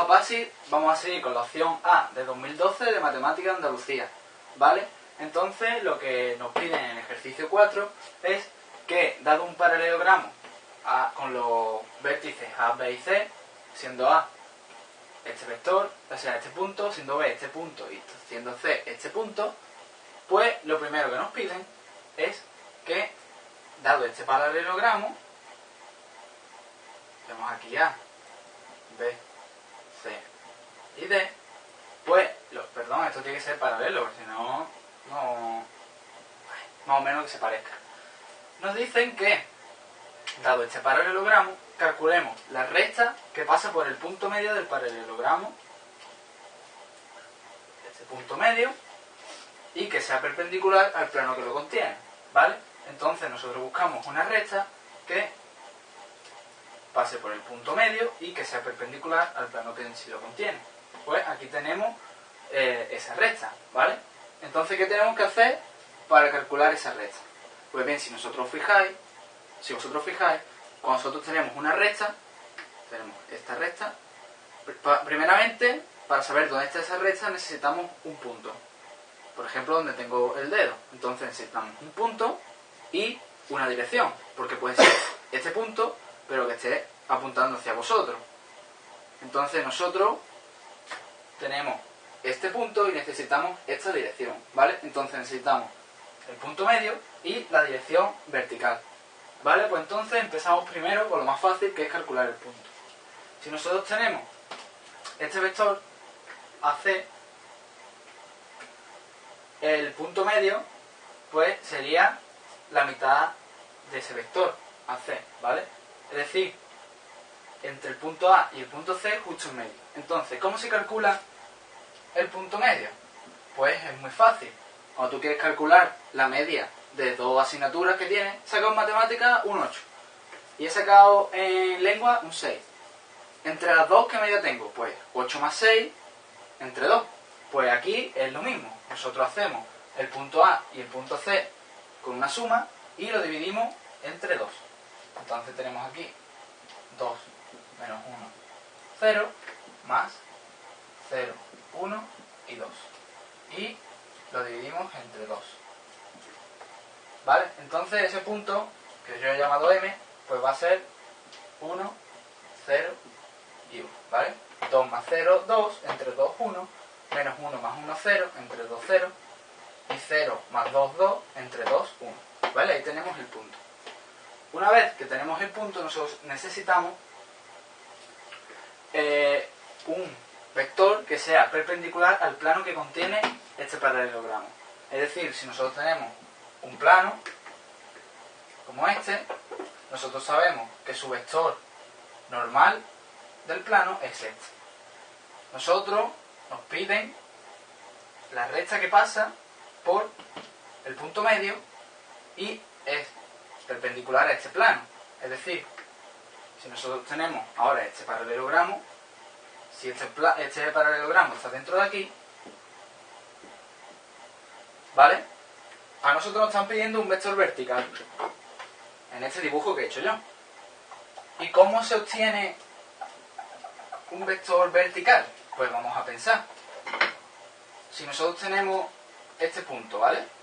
a vamos a seguir con la opción A de 2012 de Matemática Andalucía, ¿vale? Entonces, lo que nos piden en el ejercicio 4 es que, dado un paralelogramo con los vértices A, B y C, siendo A este vector, o sea, este punto, siendo B este punto y siendo C este punto, pues lo primero que nos piden es que, dado este paralelogramo, tenemos aquí A, B, C y D, pues, perdón, esto tiene que ser paralelo, si no, no, más o menos que se parezca. Nos dicen que, dado este paralelogramo, calculemos la recta que pasa por el punto medio del paralelogramo, este punto medio, y que sea perpendicular al plano que lo contiene, ¿vale? Entonces nosotros buscamos una recta que pase por el punto medio y que sea perpendicular al plano que en sí lo contiene. Pues aquí tenemos eh, esa recta, ¿vale? Entonces, ¿qué tenemos que hacer para calcular esa recta? Pues bien, si nosotros fijáis, si vosotros fijáis, cuando nosotros tenemos una recta, tenemos esta recta, primeramente, para saber dónde está esa recta necesitamos un punto. Por ejemplo, donde tengo el dedo. Entonces necesitamos un punto y una dirección, porque puede ser este punto, pero que esté apuntando hacia vosotros. Entonces nosotros tenemos este punto y necesitamos esta dirección, ¿vale? Entonces necesitamos el punto medio y la dirección vertical. ¿Vale? Pues entonces empezamos primero con lo más fácil que es calcular el punto. Si nosotros tenemos este vector AC, el punto medio, pues sería la mitad de ese vector AC, ¿vale? Es decir, entre el punto A y el punto C, justo en medio. Entonces, ¿cómo se calcula el punto medio? Pues es muy fácil. Cuando tú quieres calcular la media de dos asignaturas que tiene, he sacado en matemáticas un 8. Y he sacado en lengua un 6. Entre las dos, ¿qué media tengo? Pues 8 más 6 entre 2. Pues aquí es lo mismo. Nosotros hacemos el punto A y el punto C con una suma y lo dividimos entre 2. Entonces tenemos aquí 2 menos 1, 0, más 0, 1 y 2. Y lo dividimos entre 2. ¿Vale? Entonces ese punto, que yo he llamado M, pues va a ser 1, 0 y 1. ¿Vale? 2 más 0, 2, entre 2, 1, menos 1 más 1, 0, entre 2, 0, y 0 más 2, 2, entre 2, 1. ¿Vale? Ahí tenemos el punto. Una vez que tenemos el punto, nosotros necesitamos eh, un vector que sea perpendicular al plano que contiene este paralelogramo. Es decir, si nosotros tenemos un plano como este, nosotros sabemos que su vector normal del plano es este. Nosotros nos piden la recta que pasa por el punto medio y es perpendicular a este plano. Es decir, si nosotros tenemos ahora este paralelogramo, si este, este paralelogramo está dentro de aquí, ¿vale? A nosotros nos están pidiendo un vector vertical en este dibujo que he hecho yo. ¿Y cómo se obtiene un vector vertical? Pues vamos a pensar. Si nosotros tenemos este punto, ¿vale?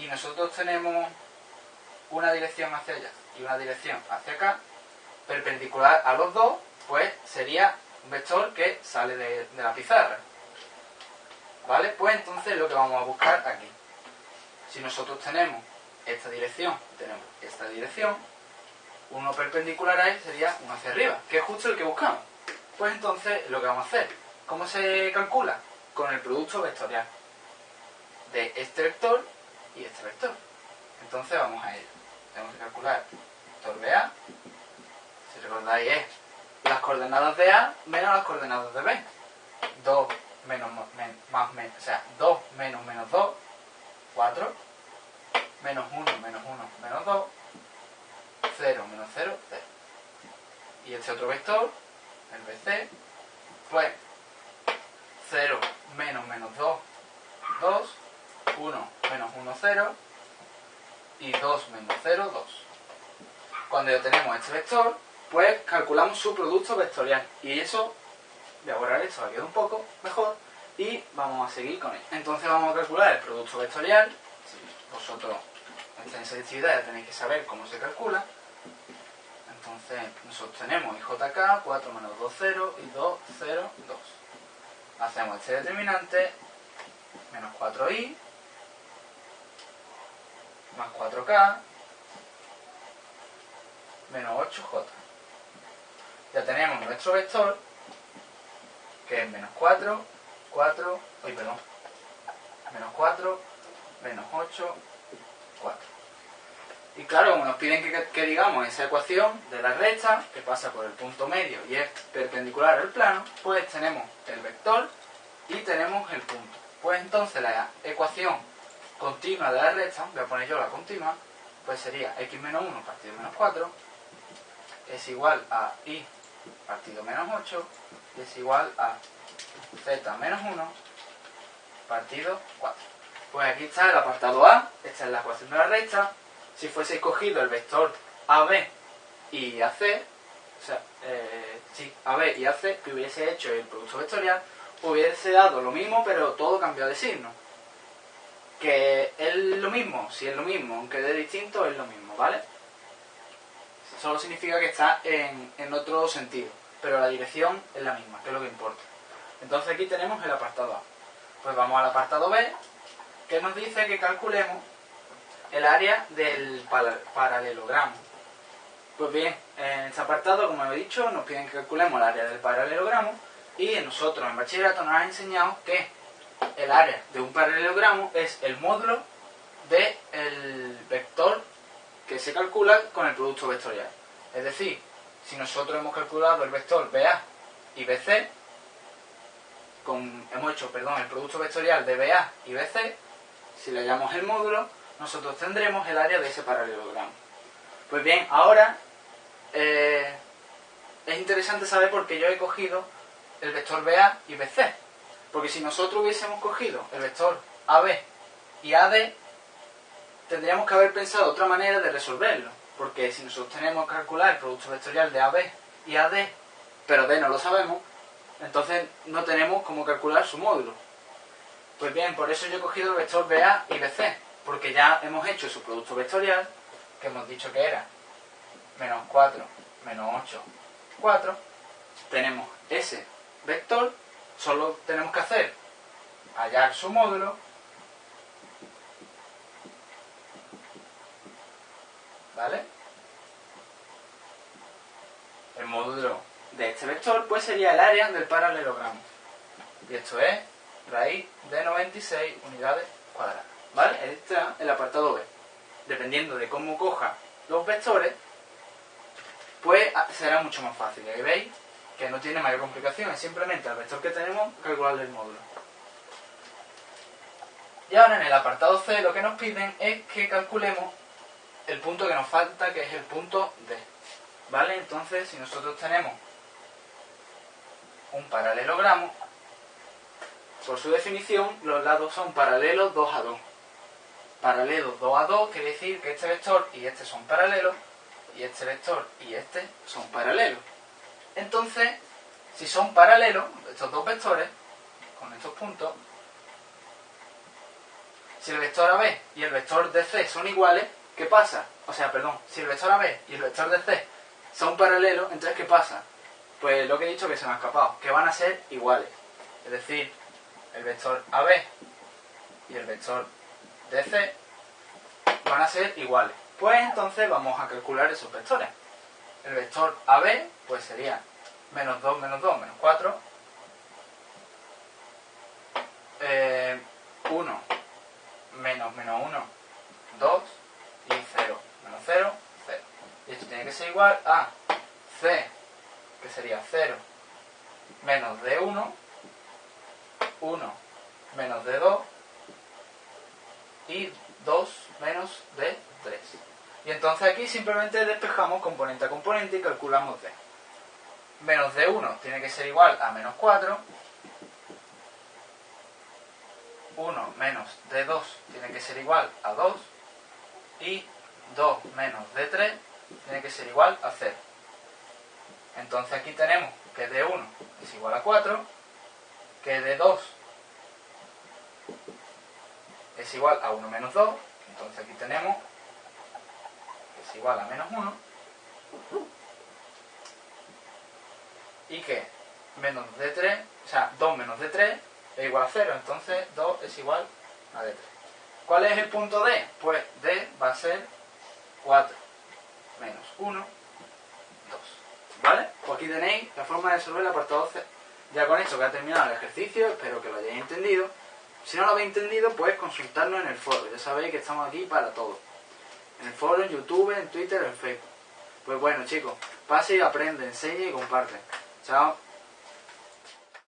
Y nosotros tenemos una dirección hacia allá y una dirección hacia acá, perpendicular a los dos, pues sería un vector que sale de, la pizarra. ¿Vale? Pues entonces lo que vamos a buscar aquí. Si nosotros tenemos esta dirección, tenemos esta dirección, uno perpendicular a él sería uno hacia arriba, que es justo el que buscamos. Pues entonces lo que vamos a hacer, ¿cómo se calcula? Con el producto vectorial de este vector y este vector. Entonces vamos a ello. Tenemos que calcular vector de A, si recordáis es las coordenadas de A menos las coordenadas de B. 2 menos, más, menos, o sea, 2 menos menos 2, 4, menos 1 menos 1 menos 2, 0 menos 0, 0. Y este otro vector, el BC, pues 0 menos menos 2, 2, 1 menos 1, 0, y 2 menos 0, 2. Cuando ya tenemos este vector, pues calculamos su producto vectorial. Y eso, voy a borrar esto, va a un poco mejor, y vamos a seguir con él. Entonces vamos a calcular el producto vectorial. Si vosotros en selectividad ya tenéis que saber cómo se calcula. Entonces nosotros tenemos IJK, 4 menos 2, 0 y 2, 0, 2. Hacemos este determinante, menos 4i, más 4k, menos 8j. Ya tenemos nuestro vector, que es menos 4, 4, uy, perdón, menos 4, menos 8, 4. Y claro, como nos piden que, digamos esa ecuación de la recta, que pasa por el punto medio y es perpendicular al plano, pues tenemos el vector y tenemos el punto. Pues entonces la ecuación continua de la recta, voy a poner yo la continua, pues sería x menos 1 partido menos 4 es igual a y partido menos 8 y es igual a z menos 1 partido 4. Pues aquí está el apartado A, esta es la ecuación de la recta. Si fuese cogido el vector AB y AC, o sea, eh, AB y AC, que hubiese hecho el producto vectorial, hubiese dado lo mismo, pero todo cambió de signo. Que es lo mismo, si es lo mismo, aunque de distinto, es lo mismo, ¿vale? Solo significa que está en, en otro sentido, pero la dirección es la misma, que es lo que importa. Entonces aquí tenemos el apartado A. Pues vamos al apartado B, que nos dice que calculemos el área del paralelogramo. Pues bien, en este apartado, como he dicho, nos piden que calculemos el área del paralelogramo y nosotros en bachillerato nos han enseñado que el área de un paralelogramo es el módulo del vector que se calcula con el producto vectorial. Es decir, si nosotros hemos calculado el vector BA y BC, hemos hecho perdón, el producto vectorial de BA y BC, si le llamamos el módulo, nosotros tendremos el área de ese paralelogramo. Pues bien, ahora eh, es interesante saber por qué yo he cogido el vector BA y BC. Porque si nosotros hubiésemos cogido el vector AB y AD, tendríamos que haber pensado otra manera de resolverlo. Porque si nosotros tenemos que calcular el producto vectorial de AB y AD, pero D no lo sabemos, entonces no tenemos cómo calcular su módulo. Pues bien, por eso yo he cogido el vector BA y BC, porque ya hemos hecho su producto vectorial, que hemos dicho que era menos 4, menos 8, 4. Tenemos ese vector, solo tenemos que hacer hallar su módulo, ¿vale? El módulo de este vector pues sería el área del paralelogramo. Y esto es raíz de 96 unidades cuadradas. ¿Vale? Este es el apartado B. Dependiendo de cómo coja los vectores, pues será mucho más fácil. Ahí veis que no tiene mayor complicación, es simplemente el vector que tenemos calcularle el módulo. Y ahora en el apartado C lo que nos piden es que calculemos el punto que nos falta, que es el punto D. ¿Vale? Entonces, si nosotros tenemos un paralelogramo, por su definición, los lados son paralelos 2 a 2. Paralelos 2 a 2 quiere decir que este vector y este son paralelos, y este vector y este son paralelos. Entonces, si son paralelos, estos dos vectores, con estos puntos, si el vector AB y el vector DC son iguales, ¿qué pasa? O sea, perdón, si el vector AB y el vector DC son paralelos, entonces ¿qué pasa? Pues lo que he dicho que se me ha escapado, que van a ser iguales. Es decir, el vector AB y el vector DC van a ser iguales. Pues entonces vamos a calcular esos vectores. El vector AB pues sería menos 2 menos 2 menos 4 1 eh, menos menos 1 2 y 0 menos 0 0 y esto tiene que ser igual a C que sería 0 menos D1 1 menos D2 y 2 menos D3. Y entonces aquí simplemente despejamos componente a componente y calculamos D. Menos D1 tiene que ser igual a menos 4. 1 menos D2 tiene que ser igual a 2. Y 2 menos D3 tiene que ser igual a 0. Entonces aquí tenemos que d 1 es igual a 4, que d 2 es igual a 1 menos 2, entonces aquí tenemos es igual a menos 1, y que menos d3, o sea, 2 menos d3 es igual a 0, entonces 2 es igual a d3. ¿Cuál es el punto d? Pues d va a ser 4 menos 1, 2. ¿Vale? Pues aquí tenéis la forma de resolver la apartado C. Ya con esto que ha terminado el ejercicio, espero que lo hayáis entendido. Si no lo habéis entendido, pues consultarnos en el foro. Ya sabéis que estamos aquí para todo. En el foro, en YouTube, en Twitter, en Facebook. Pues bueno, chicos, pase y aprende, enseñe y comparte. Chao.